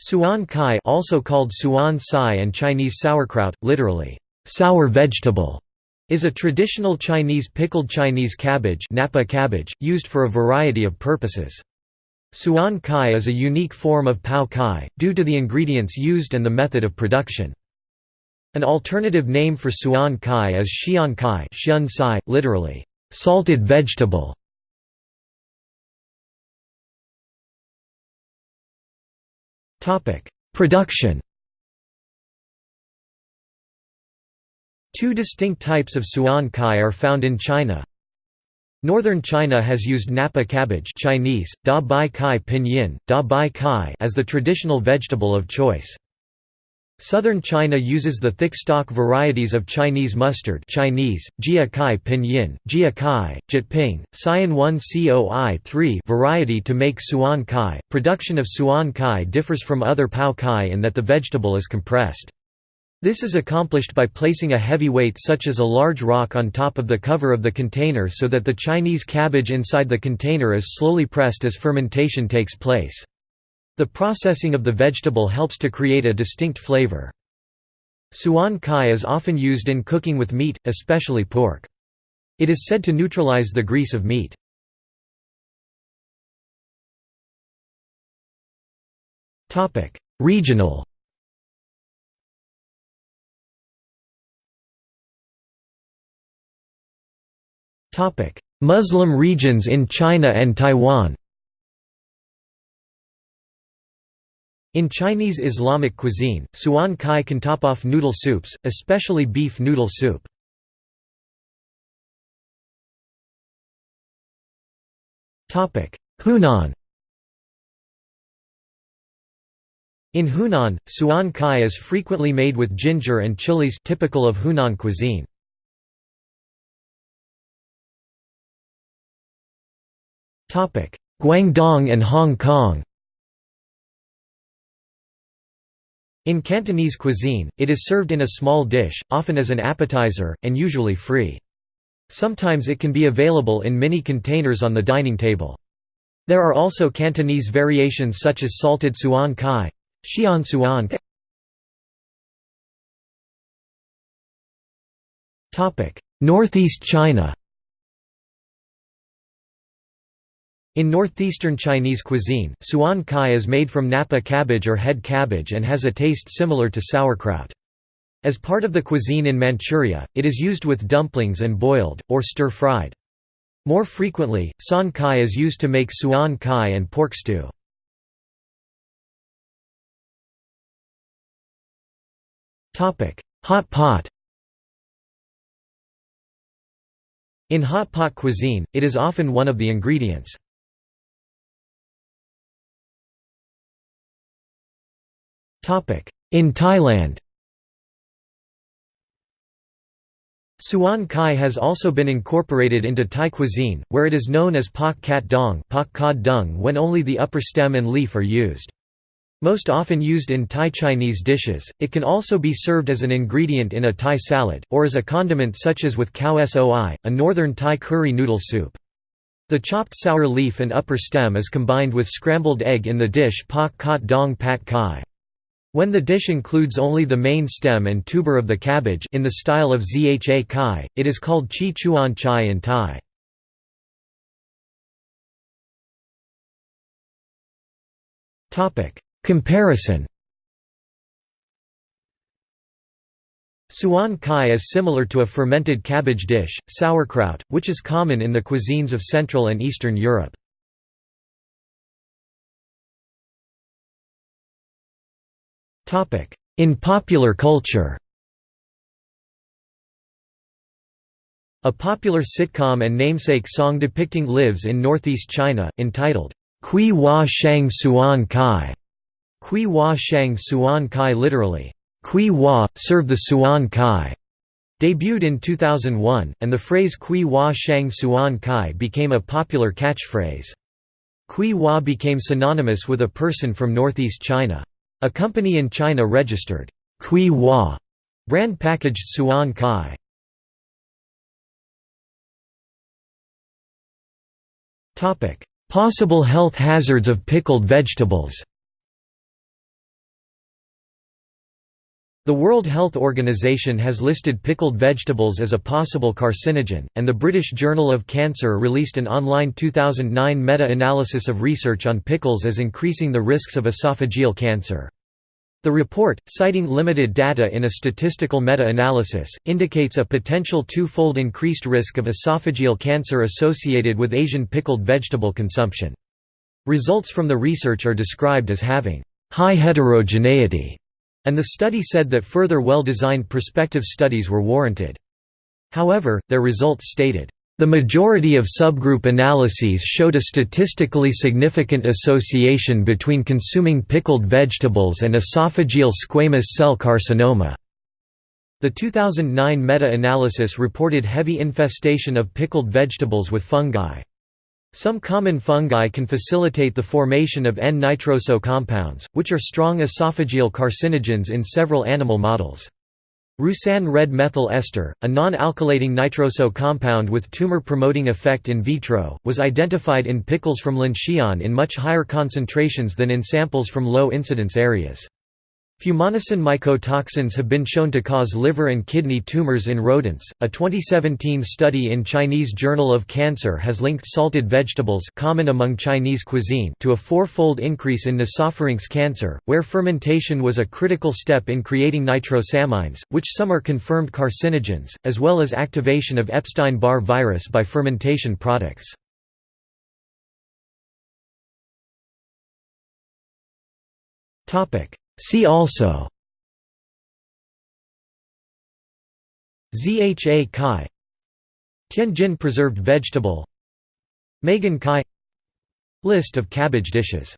Suan kai also called suan sai and Chinese sauerkraut, literally, sour vegetable, is a traditional Chinese pickled Chinese cabbage, Napa cabbage used for a variety of purposes. Suan kai is a unique form of pao kai, due to the ingredients used and the method of production. An alternative name for suan kai is xian kai literally, salted vegetable. Production Two distinct types of suan kai are found in China. Northern China has used napa cabbage Chinese, da bai kai pinyin, da bai kai as the traditional vegetable of choice. Southern China uses the thick stock varieties of Chinese mustard Chinese, Jia Kai Pinyin, Jia Kai, Jyutping, Cyan 1 Coi 3 variety to make Suan Kai. Production of Suan Kai differs from other Pao Kai in that the vegetable is compressed. This is accomplished by placing a heavy weight such as a large rock on top of the cover of the container so that the Chinese cabbage inside the container is slowly pressed as fermentation takes place. The processing of the vegetable helps to create a distinct flavor. Suan kai is often used in cooking with meat, especially pork. It is said to neutralize the grease of meat. Regional Muslim regions in China and Taiwan In Chinese Islamic cuisine, suan kai can top off noodle soups, especially beef noodle soup. Hunan In Hunan, suan kai is frequently made with ginger and chilies typical of Hunan cuisine. Guangdong and Hong Kong In Cantonese cuisine, it is served in a small dish, often as an appetizer, and usually free. Sometimes it can be available in mini containers on the dining table. There are also Cantonese variations such as salted suan kai, xian suan Northeast China In northeastern Chinese cuisine, suan kai is made from napa cabbage or head cabbage and has a taste similar to sauerkraut. As part of the cuisine in Manchuria, it is used with dumplings and boiled, or stir-fried. More frequently, san kai is used to make suan kai and pork stew. Hot pot In hot pot cuisine, it is often one of the ingredients. In Thailand Suan kai has also been incorporated into Thai cuisine, where it is known as pak kat dong pak kad dung when only the upper stem and leaf are used. Most often used in Thai Chinese dishes, it can also be served as an ingredient in a Thai salad, or as a condiment such as with khao soi, a northern Thai curry noodle soup. The chopped sour leaf and upper stem is combined with scrambled egg in the dish pak kot dong pat kai. When the dish includes only the main stem and tuber of the cabbage in the style of zha kai, it is called chi chuan chai in Thai. Comparison Suan kai is similar to a fermented cabbage dish, sauerkraut, which is common in the cuisines of Central and Eastern Europe. In popular culture A popular sitcom and namesake song depicting lives in northeast China, entitled, Kui Hua Shang Suan Kai, Kui Hua Shang Suan Kai literally, Kui Hua, serve the Suan Kai, debuted in 2001, and the phrase Kui Hua Shang Suan Kai became a popular catchphrase. Kui Hua became synonymous with a person from northeast China. A company in China registered Kui Hua brand packaged Suan Kai. Possible health hazards of pickled vegetables The World Health Organization has listed pickled vegetables as a possible carcinogen, and the British Journal of Cancer released an online 2009 meta-analysis of research on pickles as increasing the risks of esophageal cancer. The report, citing limited data in a statistical meta-analysis, indicates a potential two-fold increased risk of esophageal cancer associated with Asian pickled vegetable consumption. Results from the research are described as having high heterogeneity and the study said that further well-designed prospective studies were warranted. However, their results stated, "...the majority of subgroup analyses showed a statistically significant association between consuming pickled vegetables and esophageal squamous cell carcinoma." The 2009 meta-analysis reported heavy infestation of pickled vegetables with fungi. Some common fungi can facilitate the formation of N-nitroso compounds, which are strong esophageal carcinogens in several animal models. Roussin red methyl ester, a non-alkylating nitroso compound with tumor-promoting effect in vitro, was identified in pickles from Linxian in much higher concentrations than in samples from low-incidence areas. Fumonisin mycotoxins have been shown to cause liver and kidney tumors in rodents. A 2017 study in Chinese Journal of Cancer has linked salted vegetables common among Chinese cuisine to a four-fold increase in nasopharynx cancer, where fermentation was a critical step in creating nitrosamines, which some are confirmed carcinogens, as well as activation of Epstein-Barr virus by fermentation products. Topic: See also Zha Kai Tianjin preserved vegetable Meigan Kai List of cabbage dishes